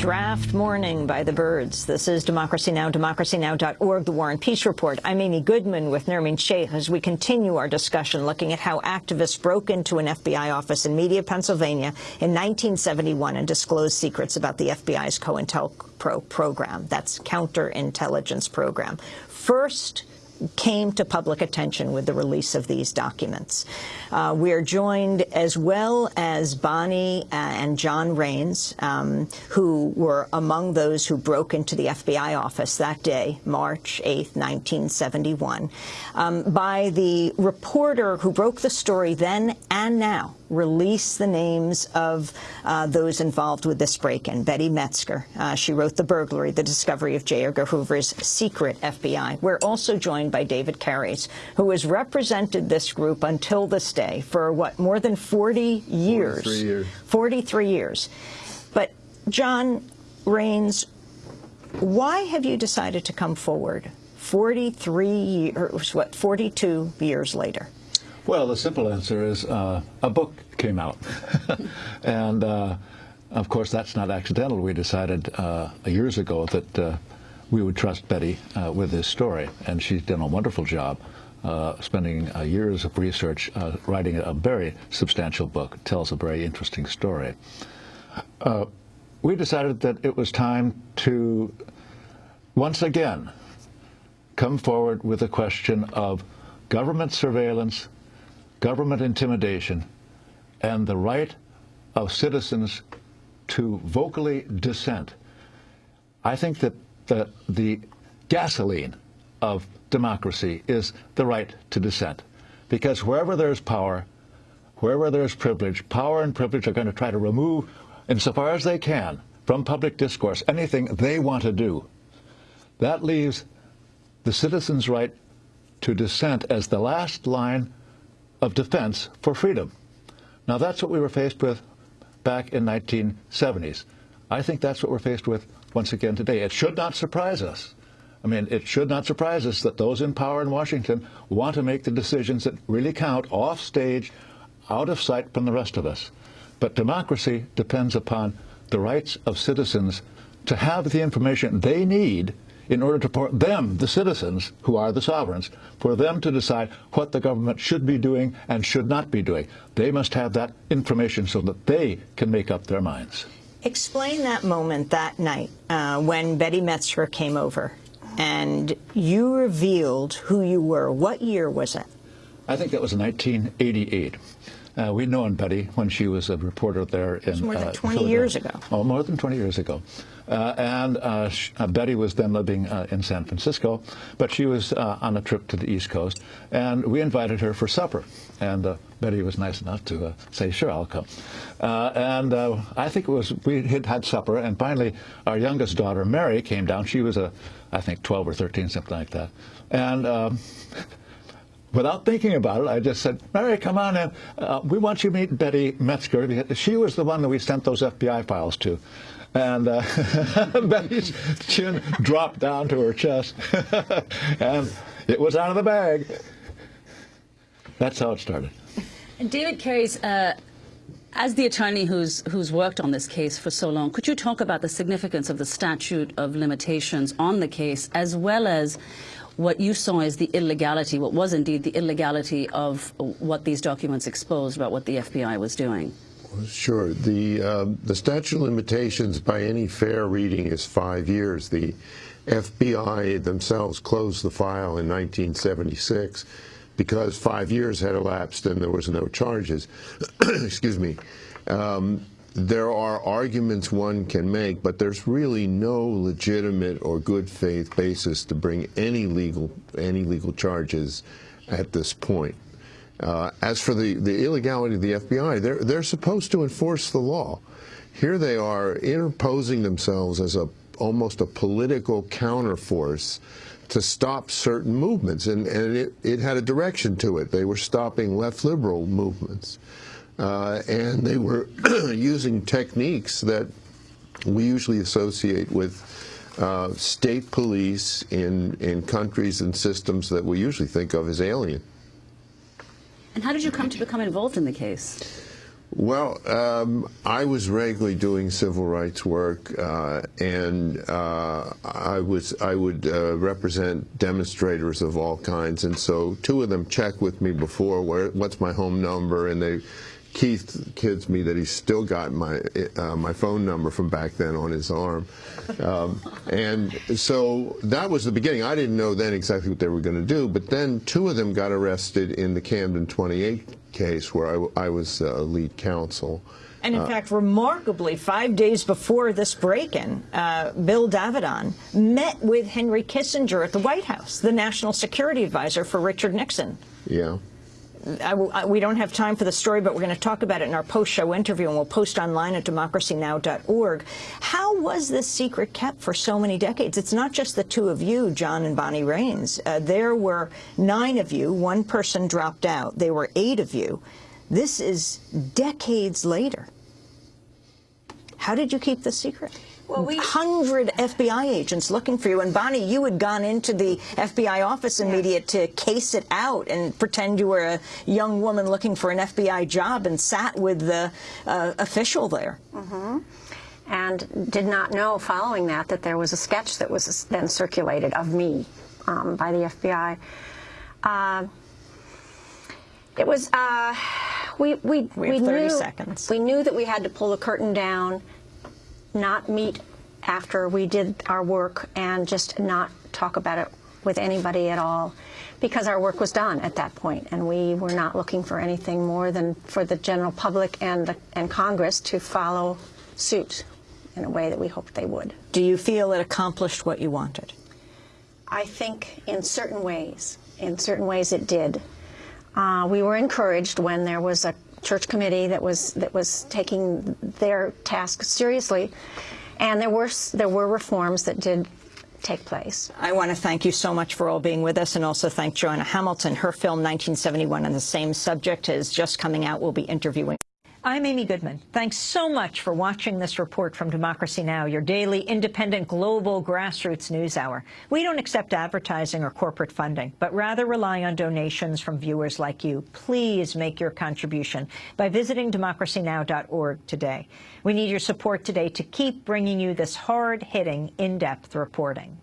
draft morning by the birds. This is Democracy Now!, democracynow.org, The War and Peace Report. I'm Amy Goodman with Nermeen Sheikh as we continue our discussion looking at how activists broke into an FBI office in Media, Pennsylvania in 1971 and disclosed secrets about the FBI's COINTELPRO program. That's counterintelligence program. First, came to public attention with the release of these documents. Uh, we are joined as well as Bonnie uh, and John Raines, um, who were among those who broke into the FBI office that day, March 8, 1971, um, by the reporter who broke the story then and now, release the names of uh, those involved with this break-in. Betty Medsger, uh, she wrote The Burglary, the discovery of J. Edgar Hoover's secret FBI. We're also joined by David Kairys, who has represented this group until this day for, what, more than 40 years? 43 years. 43 years. But, John Raines, why have you decided to come forward 43 years, what, 42 years later? Well, the simple answer is uh, a book came out. and uh, of course, that's not accidental. We decided uh, years ago that uh, we would trust Betty uh, with this story. And she's done a wonderful job. Uh, spending years of research writing a very substantial book, tells a very interesting story. we decided that it was time to once again come forward with the question of government surveillance government intimidation, and the right of citizens to vocally dissent. I think that the, the gasoline of democracy is the right to dissent. Because wherever there's power, wherever there's privilege, power and privilege are going to try to remove, insofar as they can, from public discourse anything they want to do. That leaves the citizen's right to dissent as the last line of defense for freedom. Now, that's what we were faced with back in 1970s. I think that's what we're faced with once again today. It should not surprise us. I mean, it should not surprise us that those in power in Washington want to make the decisions that really count off stage, out of sight from the rest of us. But democracy depends upon the rights of citizens to have the information they need in order to for them, the citizens, who are the sovereigns, for them to decide what the government should be doing and should not be doing. They must have that information so that they can make up their minds. Explain that moment that night uh, when Betty Medsger came over and you revealed who you were. What year was it? I think that was 1988. Uh, we'd known Betty when she was a reporter there in more than uh, 20 years ago. Oh, more than 20 years ago. Uh, and uh, uh, Betty was then living uh, in San Francisco, but she was on a trip to the East Coast, and we invited her for supper. And Betty was nice enough to say, sure, I'll come. and I think it was, we had had supper, and finally our youngest daughter, Mary, came down. She was, a, I think, 12 or 13, something like that. And um, without thinking about it, I just said, Mary, come on in. Uh, we want you to meet Betty Medsger. She was the one that we sent those FBI files to. And uh, Betty's chin dropped down to her chest. and it was out of the bag. That's how it started. And David Kairys, uh, as the attorney who's who's worked on this case for so long, could you talk about the significance of the statute of limitations on the case, as well as what you saw is the illegality, what was indeed the illegality of what these documents exposed about what the FBI was doing? Sure. The, uh, the statute of limitations by any fair reading is five years. The FBI themselves closed the file in 1976 because five years had elapsed and there was no charges. Excuse me. Um, there are arguments one can make, but there's really no legitimate or good faith basis to bring any legal any legal charges at this point. Uh, as for the, the illegality of the FBI, they're, they're supposed to enforce the law. Here they are interposing themselves as a almost a political counterforce to stop certain movements, and, and it, it had a direction to it. They were stopping left liberal movements. Uh, and they were using techniques that we usually associate with uh, state police in, in countries and systems that we usually think of as alien. And how did you come to become involved in the case? Well, um, I was regularly doing civil rights work, uh, and uh, I was I would uh, represent demonstrators of all kinds, and so two of them checked with me before where what's my home number, and they Keith kids me that he's still got my uh, my phone number from back then on his arm, um, and so that was the beginning. I didn't know then exactly what they were going to do, but then two of them got arrested in the Camden 28 case where I, I was uh, lead counsel. And in uh, fact, remarkably, five days before this break-in, uh, Bill Davidon met with Henry Kissinger at the White House, the national security advisor for Richard Nixon. Yeah. I, I, we don't have time for the story, but we're going to talk about it in our post-show interview, and we'll post online at democracynow.org. How was this secret kept for so many decades? It's not just the two of you, John and Bonnie Raines. Uh, there were nine of you. One person dropped out. There were eight of you. This is decades later. How did you keep this secret? Well, we, 100 FBI agents looking for you. And Bonnie, you had gone into the FBI office in Media to case it out and pretend you were a young woman looking for an FBI job and sat with the uh, official there. Mm -hmm. And did not know following that that there was a sketch that was then circulated of me um, by the FBI. Uh, it was, uh, we, we, we, we knew, seconds. We knew that we had to pull the curtain down not meet after we did our work and just not talk about it with anybody at all because our work was done at that point and we were not looking for anything more than for the general public and, the, and Congress to follow suit in a way that we hoped they would. Do you feel it accomplished what you wanted? I think in certain ways. In certain ways it did. Uh, we were encouraged when there was a church committee that was that was taking their task seriously, and there were there were reforms that did take place. I want to thank you so much for all being with us and also thank Johanna Hamilton. Her film 1971 on the same subject is just coming out. We'll be interviewing. I'm Amy Goodman. Thanks so much for watching this report from Democracy Now!, your daily independent global grassroots news hour. We don't accept advertising or corporate funding, but rather rely on donations from viewers like you. Please make your contribution by visiting democracynow.org today. We need your support today to keep bringing you this hard-hitting, in-depth reporting.